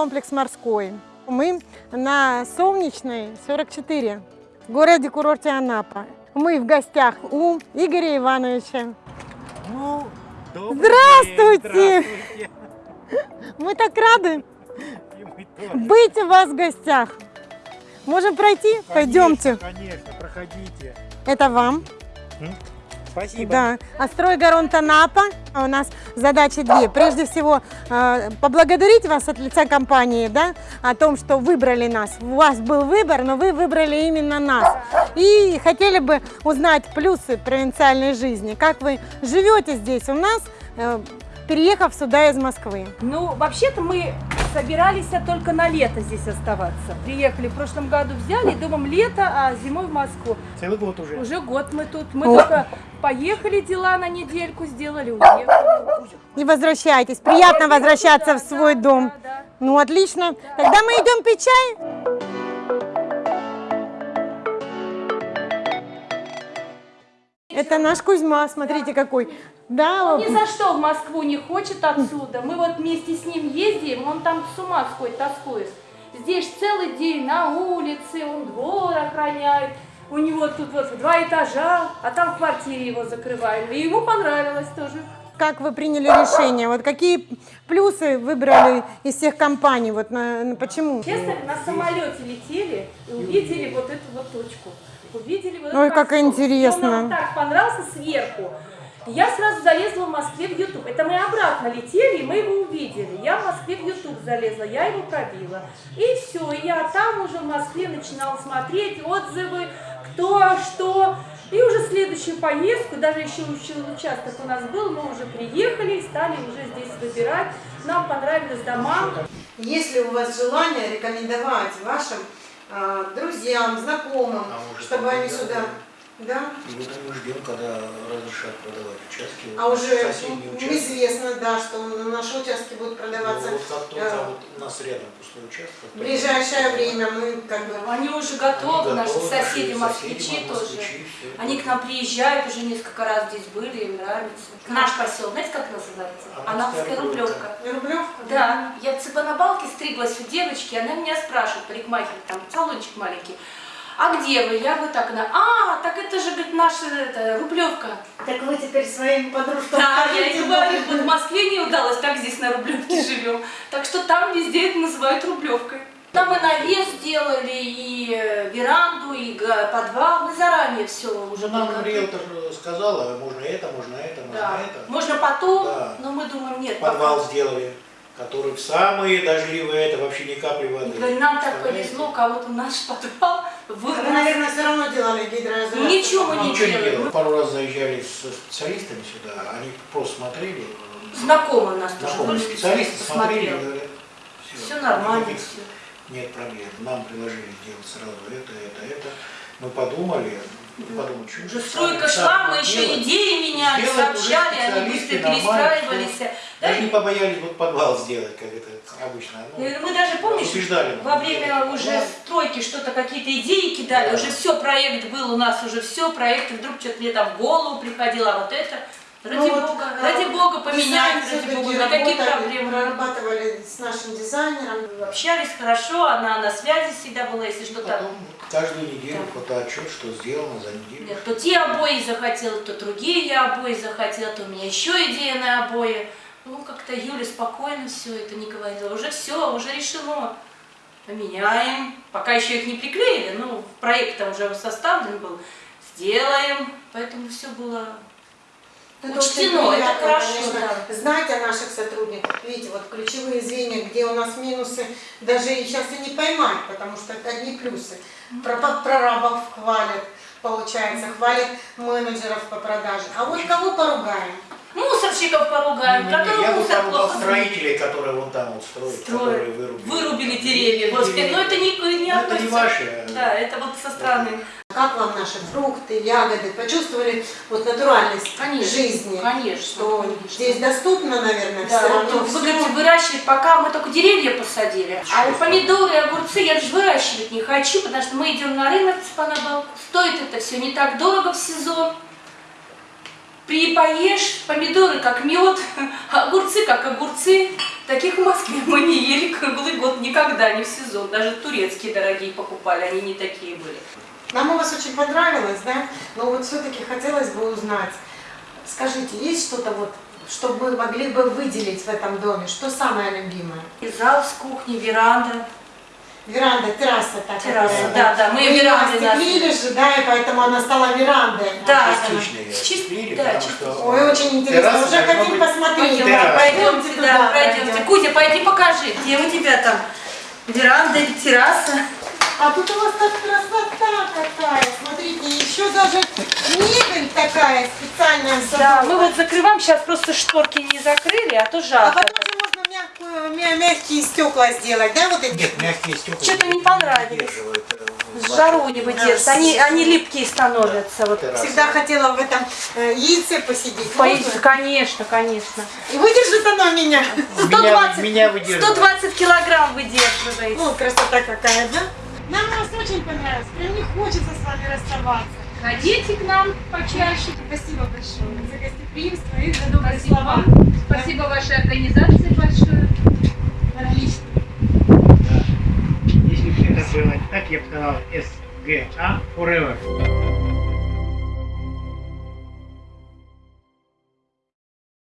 комплекс морской. Мы на Солнечной, 44, в городе-курорте Анапа. Мы в гостях у Игоря Ивановича. Ну, Здравствуйте! день, здравствуйте. Мы так рады мы быть у вас в гостях. Можем пройти? Конечно, Пойдемте. Конечно, проходите. Это вам. Спасибо. Да. А стройгаронт Анапа. У нас задачи две. Прежде всего, э, поблагодарить вас от лица компании, да, о том, что выбрали нас. У вас был выбор, но вы выбрали именно нас. И хотели бы узнать плюсы провинциальной жизни. Как вы живете здесь у нас, э, переехав сюда из Москвы? Ну, вообще-то мы собирались только на лето здесь оставаться. Приехали в прошлом году, взяли, думаем лето, а зимой в Москву. Целый год уже. Уже год мы тут. Мы О. только поехали дела на недельку, сделали, уехали. И возвращайтесь. Приятно возвращаться в свой Да, дом. да, да. Ну, отлично. Тогда мы идем пить чай. Это наш Кузьма, смотрите какой. Да, Он ни за что в Москву не хочет отсюда. Мы вот вместе с ним ездим, он там с ума сходит, тоскует. Здесь целый день на улице, он двор охраняет. У него тут вот два этажа, а там в квартире его закрываем. И ему понравилось тоже. как вы приняли решение? Вот какие плюсы выбрали из всех компаний? Вот на- на- почему? Честно, на самолете летели и увидели вот эту вот точку. Увидели вот Ой, как интересно. Он нам так понравился сверху. Я сразу залезла в Москве в YouTube. Это мы обратно летели, и мы его увидели. Я в Москве в YouTube залезла, я его пробила. И все, и я там уже в Москве начинала смотреть отзывы, кто, что. И уже следующую поездку, даже еще уча- участок у нас был, мы уже приехали и стали уже здесь выбирать. Нам понравились дома. Есть ли у вас желание рекомендовать вашим а, друзьям, знакомым, А чтобы они да, сюда... да. Да? И вот мы ждем, когда разрешат продавать участки. А уже соседние ну, участки. известно, да, что наши участки будут Ну, продаваться вот как только э, вот у нас рядом пустой участок. в ближайшее время. Мы как бы... Они уже Они готовы, наши готовы, соседи, москвичи тоже. москвичи. Они к нам приезжают, уже несколько раз здесь были, им нравится. Наш поселок, знаете, как называется? Анапская Анапская Рублевка. Рублевка. Рублевка? Да, я в Цыпанабалке стриглась у девочки, она меня спрашивает, парикмахер, там салончик маленький, а где вы? Я вот так, она, а, так это же, говорит, наша это, Рублевка. Так вы теперь своим подружкам Да, я и говорю, вот в Москве не удалось, так здесь на Рублевке живем. Так что там везде это называют Рублевкой. Там и навес делали, и э, веранду, и подвал. Мы заранее все уже нам подготовили. риэлтор сказала, можно это, можно это, можно Да. это. Можно потом, Да. но мы думаем, нет. Подвал пока. сделали, который в самые дождливые, это вообще ни капли воды. говорю, нам так повезло, у кого-то наш подвал Вы, вырос. наверное, все равно делали гидроизоляцию. Ничего мы Ну, не ничего не делали. Пару раз заезжали с специалистами сюда, они просто смотрели, Знакомый у нас тоже знакомые специалисты смотрели и посмотрел. говорят, Все нормально, никаких все. Нет проблем. Нам предложили сделать сразу это, это, это. Мы подумали, подумали, что Уже стройка шла, мы еще идеи меняли, Сделать сообщали, они быстро перестраивались. Да, Даже не побоялись вот подвал сделать, как это обычно. Ну, И Мы даже, помнишь, убеждали во время уже стройки что-то, какие-то идеи кидали, Да. уже все, проект был у нас, уже все, проект, и вдруг что-то мне там в голову приходило, а вот это, ради Ну вот, бога, а, ради бога поменять, ради бога, никаких работали, проблем. Прорабатывали с нашим дизайнером. Общались хорошо, она на связи всегда была, если что-то. Каждую неделю Да. фотоотчет, что сделано за неделю. Нет, то те обои захотела, то другие я обои захотела, то у меня еще идея на обои. Ну, как-то Юля спокойно все это не говорила. Уже все, уже решено. Поменяем. Пока еще их не приклеили, ну, проект уже составлен был. Сделаем. Поэтому все было Это Учтено, это хорошо, конечно, да. знать о наших сотрудниках. Видите, вот ключевые звенья, где у нас минусы, даже и сейчас и не поймать, потому что это одни плюсы. Про- по- Прорабов хвалят, получается, хвалят менеджеров по продаже. А вот кого поругаем? мусорщиков поругаем, которые я бы мусор поругал плохо строителей, которые вон там вот строят, которые строят. вырубили. Вырубили деревья. Господи, но это не, не Ну, это не относится. ваши. Да, это вот со стороны. Как вам наши фрукты, ягоды? Почувствовали вот натуральность Конечно, жизни? конечно, Что конечно. здесь доступно, наверное, Да, все равно вы всё. говорите, выращивать, пока мы только деревья посадили. А вот помидоры, огурцы я же выращивать не хочу, потому что мы идем на рынок в Цпанабал. Стоит это все не так дорого в сезон. При поешь, помидоры как мед, огурцы как огурцы. Таких нас шампанскими мы не ели круглый год никогда, не в сезон. Даже турецкие дорогие покупали, они не такие были. Нам у вас очень понравилось, да? Но вот все-таки хотелось бы узнать. Скажите, есть что-то вот, что мы могли бы выделить в этом доме? Что самое любимое? И зал с кухней, веранда. Веранда, терраса такая. Терраса, да, да, мы веранды остеклили же, да, и поэтому она стала верандой. Да. Частично ее Чист- осветлили, да, потому частично. что Ой, очень интересно. терраса Уже хотим быть посмотреть. Пойдем, терраса. пройдемте, туда, да, пройдемте. Кузя, пойди покажи, где у тебя там веранда или терраса. А тут у вас так красота какая. Смотрите, еще даже мебель такая специальная. Да, мы вот закрываем, сейчас просто шторки не закрыли, а то А жарко. потом же можно мягкую, мя- мягкие стекла сделать, да, вот эти? Нет, мягкие стекла Что-то не понравилось. жару не выдержит, они, они липкие становятся. Вот. террасе. Всегда хотела в этом э, яйце посидеть. По- Можно? Конечно, конечно. И выдержит оно меня. Меня, 120, меня выдерживает. 120 килограмм выдерживает. Ну, красота какая, да? Нам вас очень понравилось. Прям не хочется с вами расставаться. Ходите к нам почаще. Спасибо большое за гостеприимство и за добрые слова. Спасибо вашей организации большое. Отлично. Если бы это было так, я бы сказал СГА Forever.